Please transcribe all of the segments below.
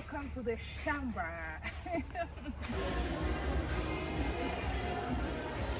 welcome to the Shamba.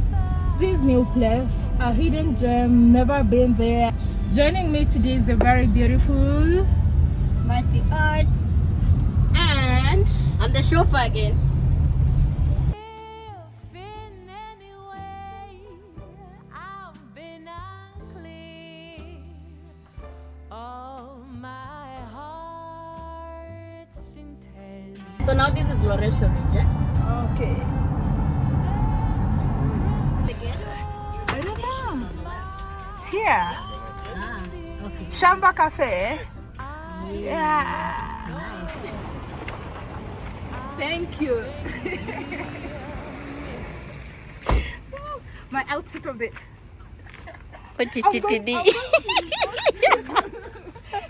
this new place, a hidden gem, never been there. Joining me today is the very beautiful Mercy Art, and I'm the chauffeur again. If in any way I've been unclear of my heart's intent. So now this is Loresho It's here. Ah, okay. Shamba Cafe. Yeah. Nice. Thank you. My outfit of the I'm going- I'm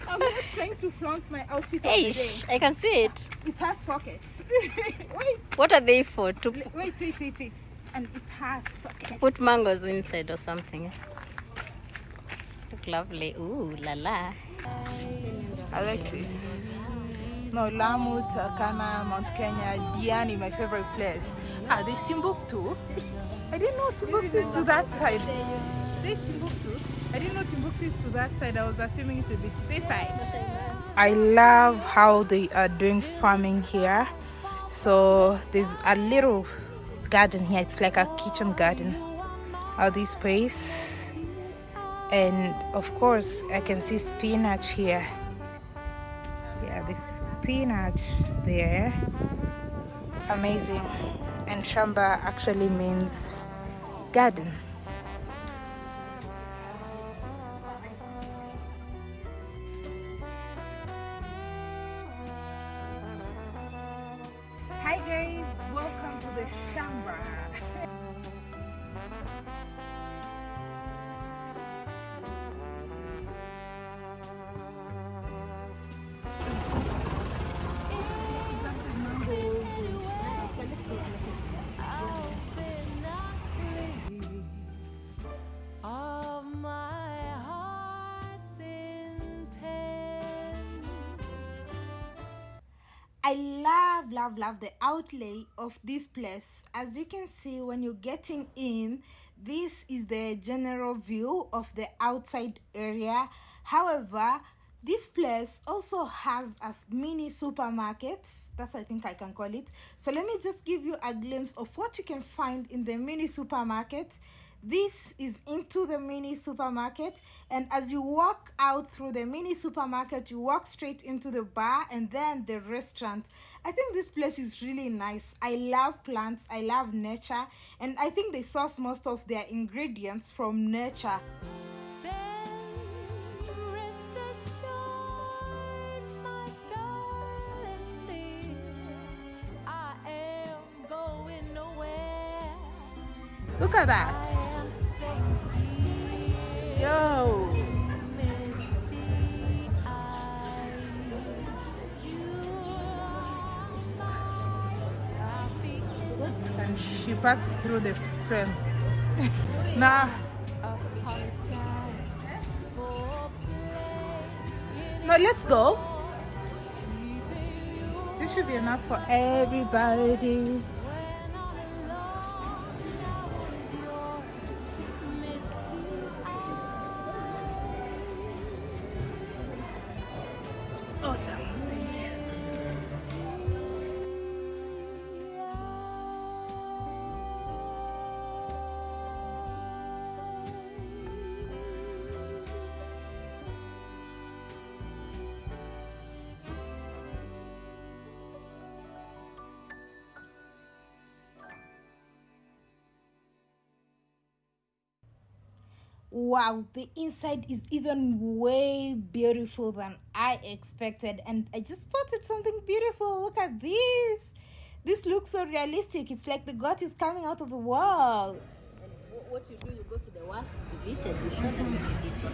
I'm not trying to flaunt my outfit of the Eish, day. I can see it. It has pockets. wait, What are they for? To wait, wait, wait, wait. And it has pockets. put mangoes inside or something. Look lovely. Ooh, la la. I like this. No, Lamu, Turkana, Mount Kenya, Diani, my favorite place. Ah, there's Timbuktu. I didn't know Timbuktu is to that side. There's Timbuktu. I didn't know Timbuktu is to that side. I was assuming it would be to this side. I love how they are doing farming here. So there's a little garden here. It's like a kitchen garden. All this space. And of course, I can see spinach here. Yeah, this spinach there. Amazing. And shamba actually means garden. I love, love, love the outlay of this place. As you can see, when you're getting in, this is the general view of the outside area. However, this place also has a mini supermarket. That's I think I can call it. So let me just give you a glimpse of what you can find in the mini supermarket. This is into the mini supermarket, and as you walk out through the mini supermarket, you walk straight into the bar and then the restaurant. I think this place is really nice. I love plants, I love nature, and I think they source most of their ingredients from nature. Then rest assured, my darling dear, I am going nowhere. Look at that. Am staying here. Yo. Misty eyes, you are my happy And she passed through the frame. nah, no, let's go. This should be enough for everybody. Wow, the inside is even way beautiful than I expected, and I just spotted something beautiful. Look at this. This looks so realistic. It's like the god is coming out of the wall. What you do, you go to the worst deleted, you show them the deleted.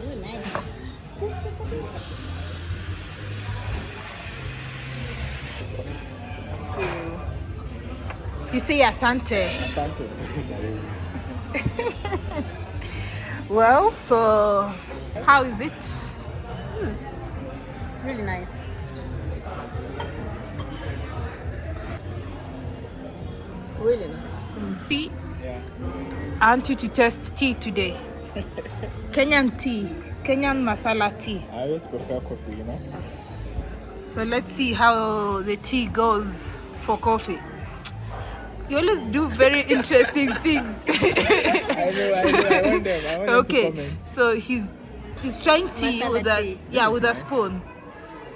Ooh, nice. You say Asante. Well, so how is it? Hmm. It's really nice. Really nice. Tea. I want you to test tea today. Kenyan tea, Kenyan masala tea. I always prefer coffee, you know. So let's see how the tea goes for coffee. You always do very interesting things. I know, I know. I want them. I want okay, so he's he's trying tea Masala with a tea. yeah with a spoon.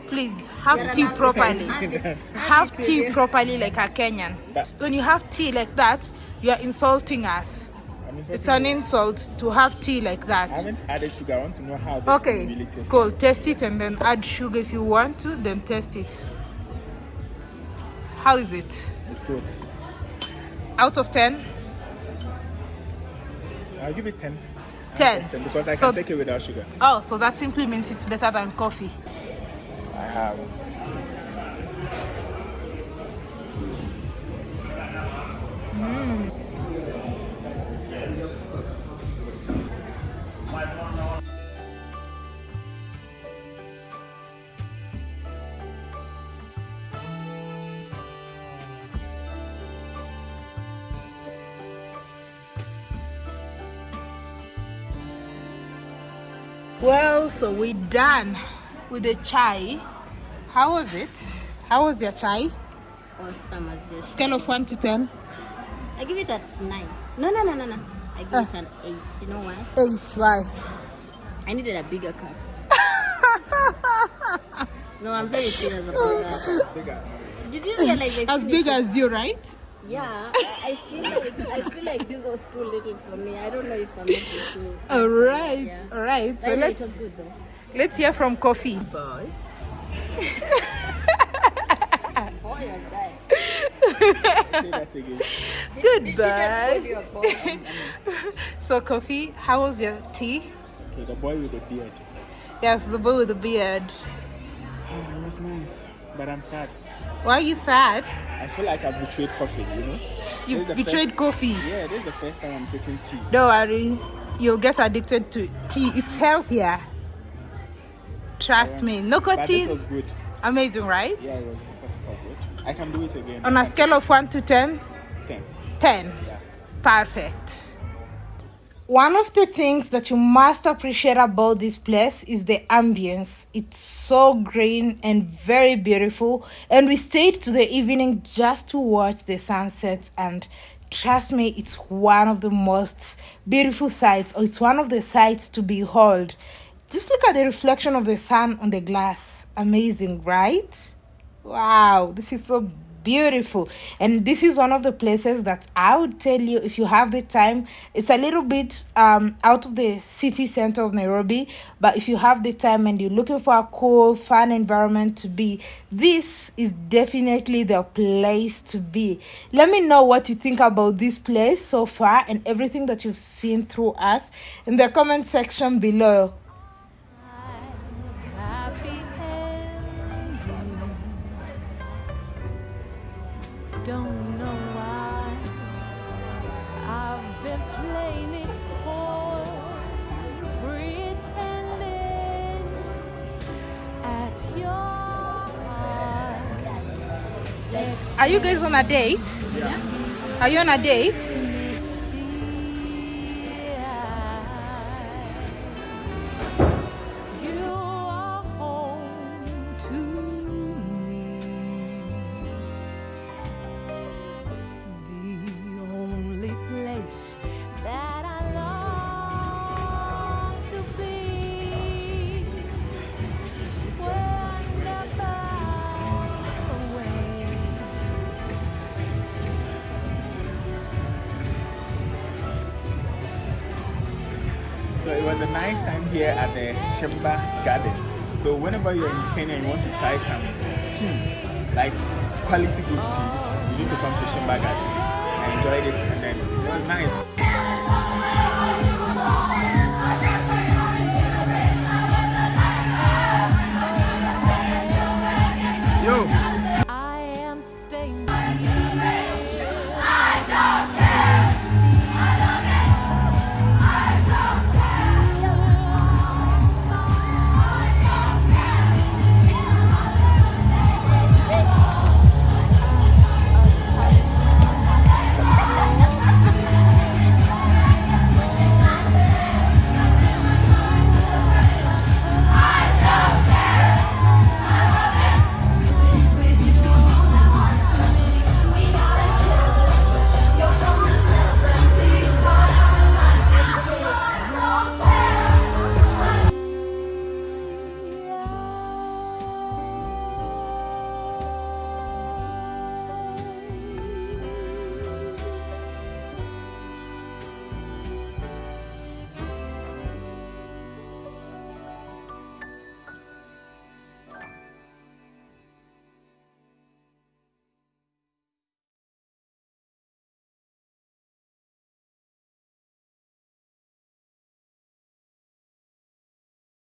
Please have tea properly. Have tea properly like a Kenyan. When you have tea like that, you are insulting us. It's an insult to have tea like that. I haven't added sugar. I want to know how this Okay, really tastes. cool. Test it and then add sugar if you want to. Then test it. How is it? It's good. Out of ten? I'll give it 10. Ten. 10 because I So- can take it without sugar. Oh, so that simply means it's better than coffee. I have. Mm. Well, so we're done with the chai. How was it? How was your chai? Awesome as usual. Scale of 1 to 10? I give it a nine. No, no, no, no, no. I give Ah. it an eight. You know why? 8. Why? I needed a bigger cup. no, I'm very serious about that. It's big as Did you realize As big as you, right? Yeah, I I feel like I feel like this was too little for me. I don't know if I'm making too. All right, Yeah. all right. So But anyway, let's good let's hear from Coffee. Boy. You're dying. Say that again. Did she just call Goodbye. you a boy? So Coffee, how was your tea? Okay, the boy with the beard. Yes, the boy with the beard. Oh, it was nice. But I'm sad. Why are you sad? I feel like I've betrayed coffee, you know? You This is the betrayed coffee. Yeah, this is the first time I'm taking tea. Don't worry, you'll get addicted to tea. It's healthier. Trust me. No But this was good. Amazing, right? Yeah, it was super, super good. I can do it again. On a scale of 1 to 10, 10. 10. Yeah. Perfect. One of the things that you must appreciate about this place is the ambience. It's so green and very beautiful. And we stayed to the evening just to watch the sunsets. And trust me, it's one of the most beautiful sights, or it's one of the sights to behold. Just look at the reflection of the sun on the glass. Amazing, right? Wow, this is so beautiful. And this is one of the places that I would tell you if you have the time. It's a little bit um, out of the city center of Nairobi, but if you have the time and you're looking for a cool, fun environment to be, this is definitely the place to be. Let me know what you think about this place so far and everything that you've seen through us in the comment section below. Are you guys on a date? Yeah. Are you on a date? was a nice time here at the Shimba Gardens. So whenever you're in Kenya and you want to try some tea, like quality good tea, you need to come to Shimba Gardens. I enjoyed it and then it was nice. Yo. I am staying.